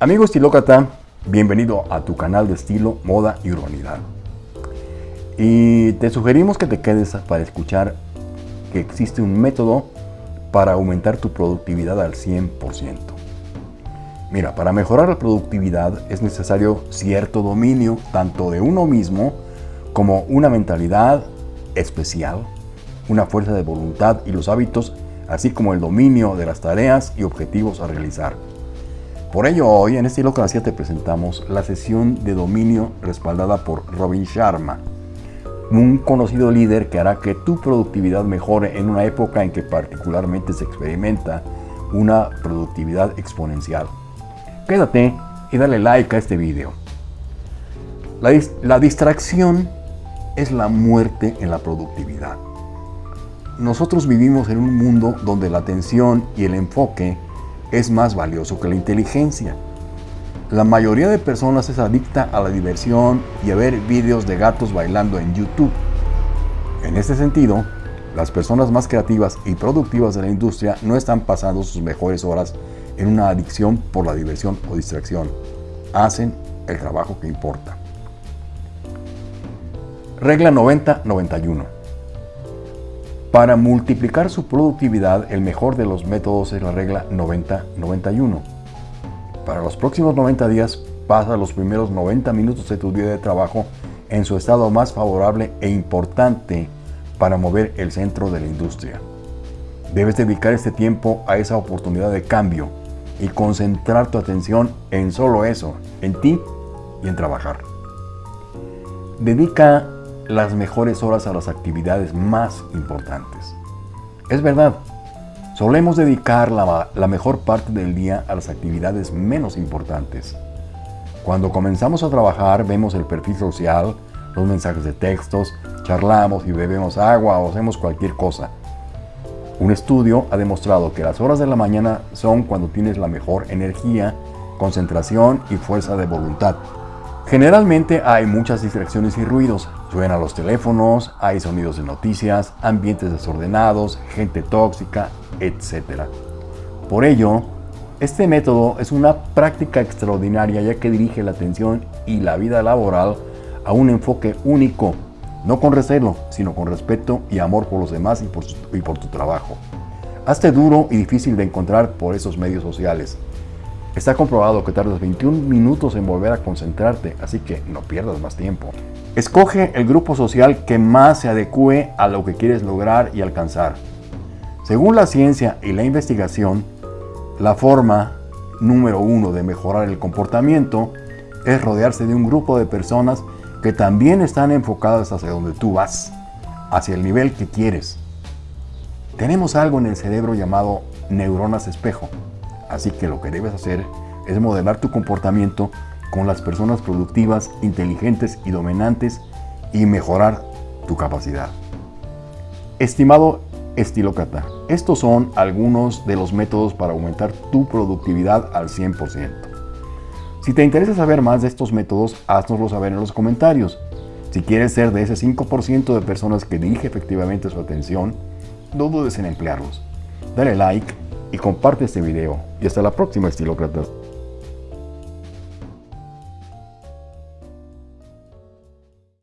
Amigo estilócrata, bienvenido a tu canal de estilo, moda y urbanidad. Y te sugerimos que te quedes para escuchar que existe un método para aumentar tu productividad al 100%. Mira, para mejorar la productividad es necesario cierto dominio tanto de uno mismo como una mentalidad especial, una fuerza de voluntad y los hábitos, así como el dominio de las tareas y objetivos a realizar. Por ello hoy en Estilocracia te presentamos la sesión de dominio respaldada por Robin Sharma, un conocido líder que hará que tu productividad mejore en una época en que particularmente se experimenta una productividad exponencial. Quédate y dale like a este video. La, la distracción es la muerte en la productividad. Nosotros vivimos en un mundo donde la atención y el enfoque es más valioso que la inteligencia. La mayoría de personas es adicta a la diversión y a ver vídeos de gatos bailando en YouTube. En este sentido, las personas más creativas y productivas de la industria no están pasando sus mejores horas en una adicción por la diversión o distracción. Hacen el trabajo que importa. Regla 90-91 para multiplicar su productividad, el mejor de los métodos es la regla 90-91. Para los próximos 90 días, pasa los primeros 90 minutos de tu día de trabajo en su estado más favorable e importante para mover el centro de la industria. Debes dedicar este tiempo a esa oportunidad de cambio y concentrar tu atención en solo eso, en ti y en trabajar. Dedica las mejores horas a las actividades más importantes. Es verdad, solemos dedicar la, la, mejor parte del día a las actividades menos importantes. Cuando comenzamos a trabajar vemos el perfil social, los mensajes de textos, charlamos y bebemos agua o hacemos cualquier cosa. Un estudio ha demostrado que las horas de la mañana son cuando tienes la mejor energía, concentración y fuerza de voluntad. Generalmente hay muchas distracciones y ruidos. Suenan los teléfonos, hay sonidos de noticias, ambientes desordenados, gente tóxica, etc. Por ello, este método es una práctica extraordinaria ya que dirige la atención y la vida laboral a un enfoque único, no con recelo, sino con respeto y amor por los demás y por, y por tu trabajo. Hazte duro y difícil de encontrar por esos medios sociales. Está comprobado que tardas 21 minutos en volver a concentrarte, así que no pierdas más tiempo. Escoge el grupo social que más se adecue a lo que quieres lograr y alcanzar. Según la ciencia y la investigación, la forma número uno de mejorar el comportamiento es rodearse de un grupo de personas que también están enfocadas hacia donde tú vas, hacia el nivel que quieres. Tenemos algo en el cerebro llamado neuronas espejo. Así que lo que debes hacer es modelar tu comportamiento con las personas productivas, inteligentes y dominantes y mejorar tu capacidad. Estimado estilócrata, estos son algunos de los métodos para aumentar tu productividad al 100%. Si te interesa saber más de estos métodos, háznoslo saber en los comentarios. Si quieres ser de ese 5% de personas que dirige efectivamente su atención, no dudes en emplearlos. Dale like y comparte este video. Y hasta la próxima, estilócratas.